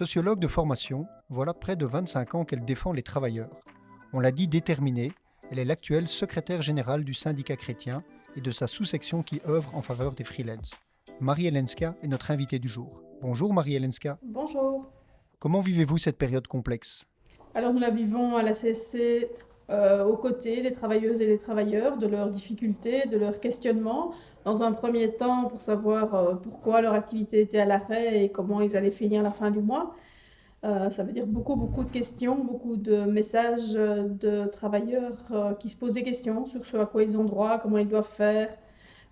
Sociologue de formation, voilà près de 25 ans qu'elle défend les travailleurs. On l'a dit déterminée, elle est l'actuelle secrétaire générale du syndicat chrétien et de sa sous-section qui œuvre en faveur des freelances. Marie Elenska est notre invitée du jour. Bonjour Marie Elenska. Bonjour. Comment vivez-vous cette période complexe? Alors nous la vivons à la CSC euh, aux côtés des travailleuses et des travailleurs, de leurs difficultés, de leurs questionnements. Dans un premier temps, pour savoir euh, pourquoi leur activité était à l'arrêt et comment ils allaient finir la fin du mois. Euh, ça veut dire beaucoup, beaucoup de questions, beaucoup de messages de travailleurs qui se posent des questions sur ce à quoi ils ont droit, comment ils doivent faire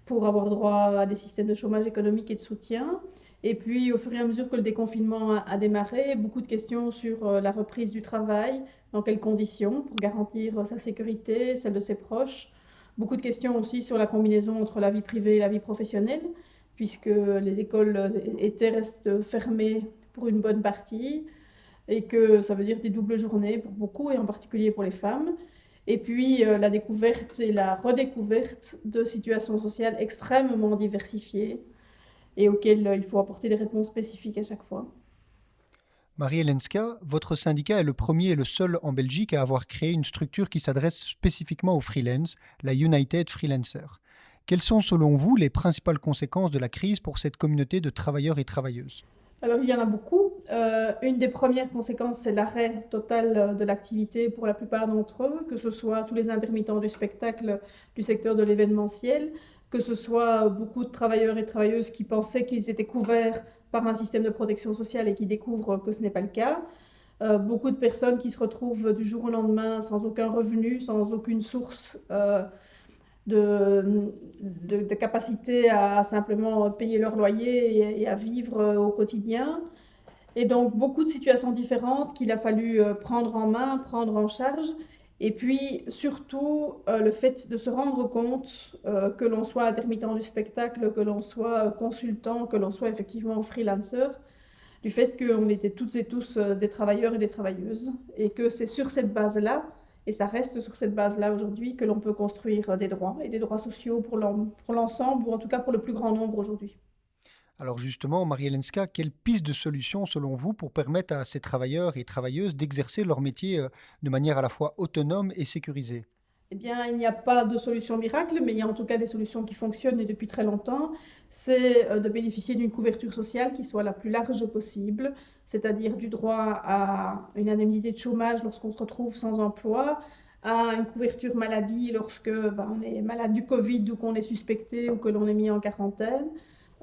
pour avoir droit à des systèmes de chômage économique et de soutien. Et puis, au fur et à mesure que le déconfinement a, démarré, beaucoup de questions sur la reprise du travail, dans quelles conditions pour garantir sa sécurité, celle de ses proches. Beaucoup de questions aussi sur la combinaison entre la vie privée et la vie professionnelle, puisque les écoles étaient restent fermées pour une bonne partie et que ça veut dire des doubles journées pour beaucoup et en particulier pour les femmes. Et puis euh, la découverte et la redécouverte de situations sociales extrêmement diversifiées et auxquelles euh, il faut apporter des réponses spécifiques à chaque fois. Marie Elenska, votre syndicat est le premier et le seul en Belgique à avoir créé une structure qui s'adresse spécifiquement aux freelance, la United Freelancer. Quelles sont selon vous les principales conséquences de la crise pour cette communauté de travailleurs et travailleuses? Alors il y en a beaucoup. Euh, une des premières conséquences, c'est l'arrêt total de l'activité pour la plupart d'entre eux, que ce soit tous les intermittents du spectacle, du secteur de l'événementiel, que ce soit beaucoup de travailleurs et travailleuses qui pensaient qu'ils étaient couverts par un système de protection sociale et qui découvrent que ce n'est pas le cas. Euh, beaucoup de personnes qui se retrouvent du jour au lendemain sans aucun revenu, sans aucune source euh, de, capacité à simplement payer leur loyer et, à vivre au quotidien. Et donc beaucoup de situations différentes qu'il a fallu euh, prendre en main, prendre en charge. Et puis surtout euh, le fait de se rendre compte euh, que l'on soit intermittent du spectacle, que l'on soit consultant, que l'on soit effectivement freelancer, du fait qu'on était toutes et tous euh, des travailleurs et des travailleuses, et que c'est sur cette base-là, et ça reste sur cette base-là aujourd'hui, que l'on peut construire des droits, et des droits sociaux pour l'ensemble, ou en tout cas pour le plus grand nombre aujourd'hui. Alors justement, Marie-Helenska, quelle piste de solution selon vous pour permettre à ces travailleurs et travailleuses d'exercer leur métier euh, de manière à la fois autonome et sécurisée? Eh bien, il n'y a pas de solution miracle, mais il y a en tout cas des solutions qui fonctionnent et depuis très longtemps. C'est euh, de bénéficier d'une couverture sociale qui soit la plus large possible, c'est-à-dire du droit à une indemnité de chômage lorsqu'on se retrouve sans emploi, à une couverture maladie lorsque ben, on est malade du Covid ou qu'on est suspecté ou que l'on est mis en quarantaine,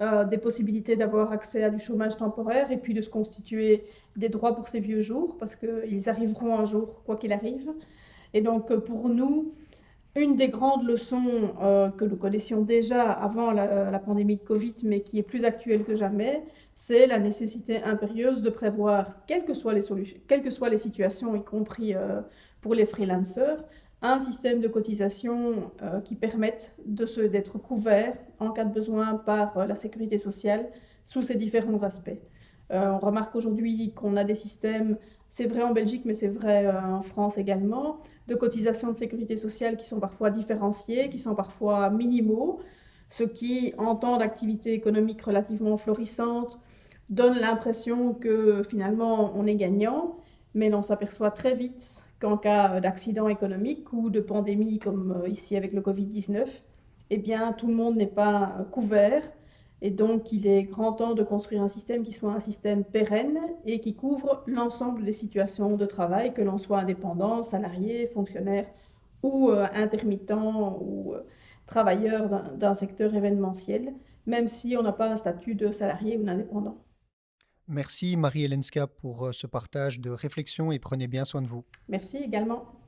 euh, des possibilités d'avoir accès à du chômage temporaire et puis de se constituer des droits pour ces vieux jours, parce qu'ils arriveront un jour, quoi qu'il arrive. Et donc, euh, pour nous, une des grandes leçons euh, que nous connaissions déjà avant la, pandémie de Covid, mais qui est plus actuelle que jamais, c'est la nécessité impérieuse de prévoir, quelles que soient les, solutions, quelles que soient les situations, y compris pour les freelancers, un système de cotisation euh, qui permette d'être couvert en cas de besoin par euh, la sécurité sociale sous ces différents aspects. Euh, on remarque aujourd'hui qu'on a des systèmes, c'est vrai en Belgique, mais c'est vrai en France également, de cotisation de sécurité sociale qui sont parfois différenciés, qui sont parfois minimaux, ce qui, en temps d'activité économique relativement florissante, donne l'impression que finalement on est gagnant, mais on s'aperçoit très vite qu'en cas d'accident économique ou de pandémie comme euh, ici avec le Covid-19, eh bien tout le monde n'est pas couvert et donc il est grand temps de construire un système qui soit un système pérenne et qui couvre l'ensemble des situations de travail, que l'on soit indépendant, salarié, fonctionnaire ou euh, intermittent ou euh, travailleur d'un secteur événementiel, même si on n'a pas un statut de salarié ou d'indépendant. Merci Marie-Helenska pour euh, ce partage de réflexion et prenez bien soin de vous. Merci également.